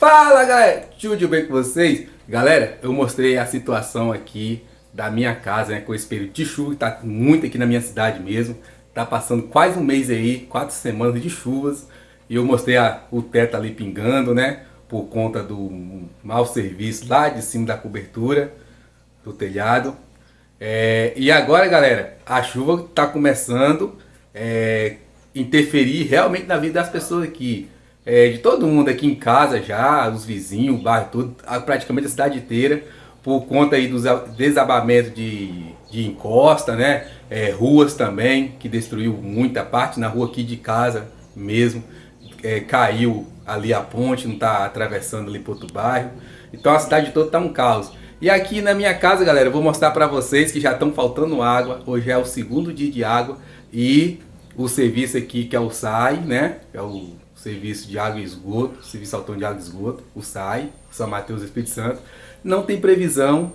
Fala galera, tudo bem com vocês? Galera, eu mostrei a situação aqui da minha casa, né, com esse período de chuva, tá muito aqui na minha cidade mesmo. Tá passando quase um mês aí, quatro semanas de chuvas. E eu mostrei a, o teto ali pingando, né, por conta do mau serviço lá de cima da cobertura do telhado. É, e agora, galera, a chuva tá começando a é, interferir realmente na vida das pessoas aqui é, de todo mundo aqui em casa já, os vizinhos, o bairro todo, praticamente a cidade inteira, por conta aí dos desabamentos de, de encosta, né? É, ruas também, que destruiu muita parte, na rua aqui de casa mesmo, é, caiu ali a ponte, não está atravessando ali para outro bairro. Então a cidade toda está um caos. E aqui na minha casa, galera, eu vou mostrar para vocês que já estão faltando água. Hoje é o segundo dia de água e o serviço aqui que é o SAI, né? É o Serviço de Água e Esgoto, Serviço Autônomo de Água e Esgoto, o SAI, São Mateus Espírito Santo, não tem previsão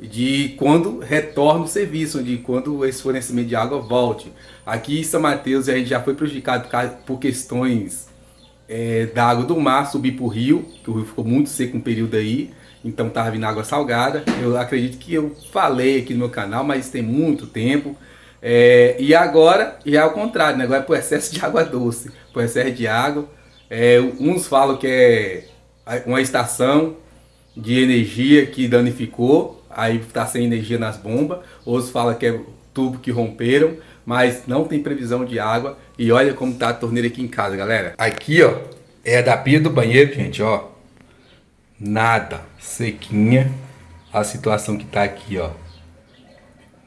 de quando retorna o serviço, de quando esse fornecimento de água volte. Aqui em São Mateus a gente já foi prejudicado por questões é, da água do mar subir para o rio, que o rio ficou muito seco um período aí, então estava vindo água salgada. Eu acredito que eu falei aqui no meu canal, mas tem muito tempo. É, e agora já é o contrário, né? agora é por excesso de água doce, por excesso de água. É, uns falam que é uma estação de energia que danificou, aí está sem energia nas bombas. Outros falam que é tubo que romperam, mas não tem previsão de água. E olha como tá a torneira aqui em casa, galera. Aqui, ó, é da pia do banheiro, gente, ó. Nada, sequinha. A situação que tá aqui, ó.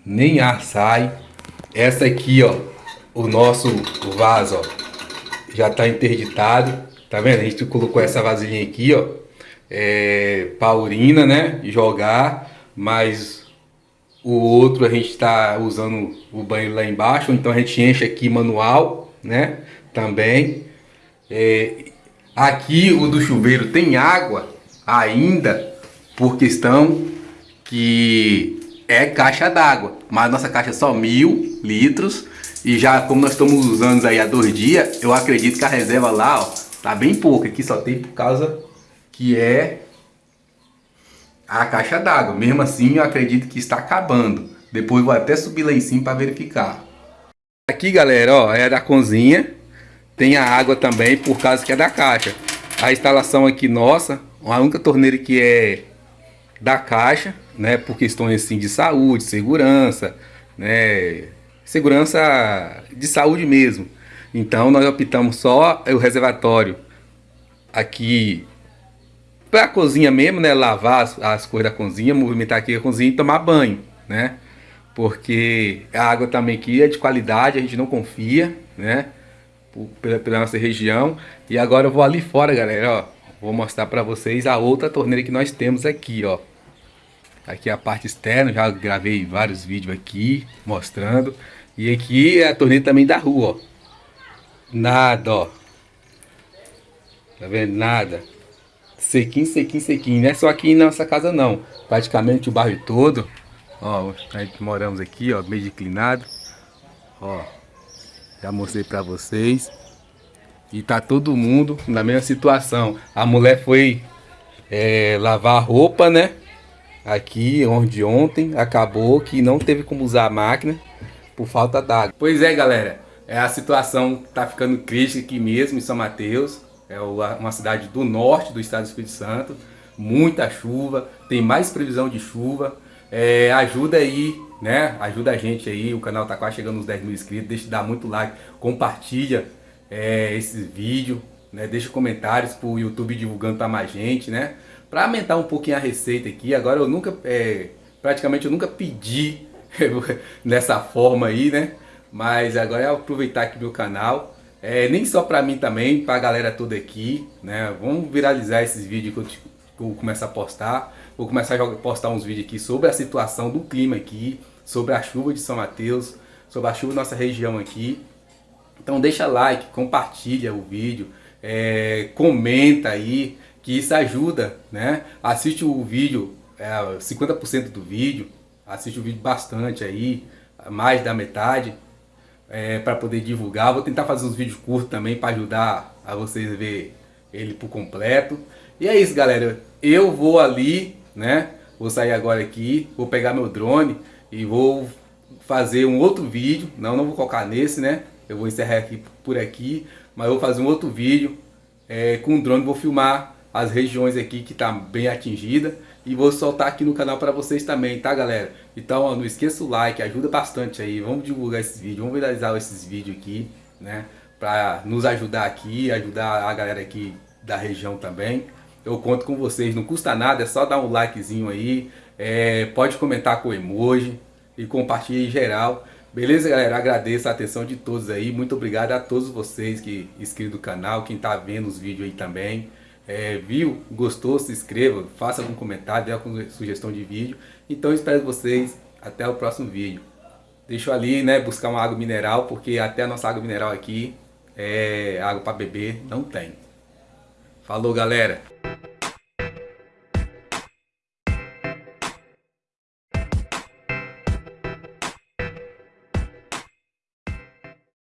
Nem ar sai. Essa aqui, ó, o nosso vaso, ó, já tá interditado. Tá vendo? A gente colocou essa vasilhinha aqui, ó, é, pra urina, né? Jogar, mas o outro a gente tá usando o banheiro lá embaixo, então a gente enche aqui manual, né? Também. É, aqui o do chuveiro tem água ainda, por questão que é caixa d'água, mas nossa caixa é só mil litros. E já como nós estamos usando aí há dois dias, eu acredito que a reserva lá, ó, tá bem pouca, aqui só tem por causa que é a caixa d'água, mesmo assim eu acredito que está acabando, depois vou até subir lá em cima para verificar. Aqui galera, ó, é da cozinha, tem a água também por causa que é da caixa. A instalação aqui nossa, a única torneira que é da caixa, né, por questões assim de saúde, segurança, né, segurança de saúde mesmo. Então nós optamos só o reservatório aqui para a cozinha mesmo, né, lavar as, as coisas da cozinha, movimentar aqui a cozinha e tomar banho, né? Porque a água também aqui é de qualidade, a gente não confia, né? Pela, pela nossa região. E agora eu vou ali fora, galera, ó. Vou mostrar para vocês a outra torneira que nós temos aqui, ó. Aqui é a parte externa, já gravei vários vídeos aqui mostrando. E aqui é a torneira também da rua, ó. Nada, ó. Tá vendo? Nada. Sequinho, sequinho, sequinho. Não é só aqui na nossa casa não. Praticamente o bairro todo. Ó, a gente moramos aqui, ó, meio declinado. Ó, já mostrei pra vocês. E tá todo mundo na mesma situação. A mulher foi é, lavar roupa, né? Aqui onde ontem acabou que não teve como usar a máquina por falta d'água. Pois é, galera, é a situação tá ficando crítica aqui mesmo em São Mateus, é uma cidade do norte do estado do Espírito Santo, muita chuva, tem mais previsão de chuva, é, ajuda aí, né, ajuda a gente aí, o canal tá quase chegando nos 10 mil inscritos, deixa de dar muito like, compartilha é, esse vídeo, né, deixa comentários pro YouTube divulgando para mais gente, né, para aumentar um pouquinho a receita aqui, agora eu nunca, é, praticamente eu nunca pedi nessa forma aí, né? Mas agora é aproveitar aqui meu canal, é, nem só para mim também, para a galera toda aqui, né? Vamos viralizar esses vídeos que eu, a postar. Vou começar a postar uns vídeos aqui sobre a situação do clima aqui, sobre a chuva de São Mateus, sobre a chuva da nossa região aqui. Então deixa like, compartilha o vídeo, é, comenta aí, que isso ajuda, né? Assiste o vídeo, é, 50% do vídeo, assiste o vídeo bastante aí, mais da metade, é, para poder divulgar. Vou tentar fazer uns vídeos curtos também para ajudar a vocês ver ele por completo. E é isso, galera. Eu vou ali, né? Vou sair agora aqui, vou pegar meu drone e vou fazer um outro vídeo. Não, não vou colocar nesse, né? Eu vou encerrar aqui por aqui, mas eu vou fazer um outro vídeo é, com o drone. Vou filmar as regiões aqui que tá bem atingida e vou soltar aqui no canal para vocês também, tá galera? Então ó, não esqueça o like, ajuda bastante aí, vamos divulgar esses vídeos, vamos viralizar esses vídeos aqui, né? Para nos ajudar aqui, ajudar a galera aqui da região também. Eu conto com vocês, não custa nada, é só dar um likezinho aí, é, pode comentar com emoji e compartilhe em geral. Beleza, galera? Agradeço a atenção de todos aí. Muito obrigado a todos vocês que inscreveram no canal, quem tá vendo os vídeos aí também. É, viu, gostou, se inscreva, faça algum comentário, dê alguma sugestão de vídeo. Então espero vocês até o próximo vídeo. Deixa eu ali, né, buscar uma água mineral, porque até a nossa água mineral aqui, é água para beber, não tem. Falou, galera!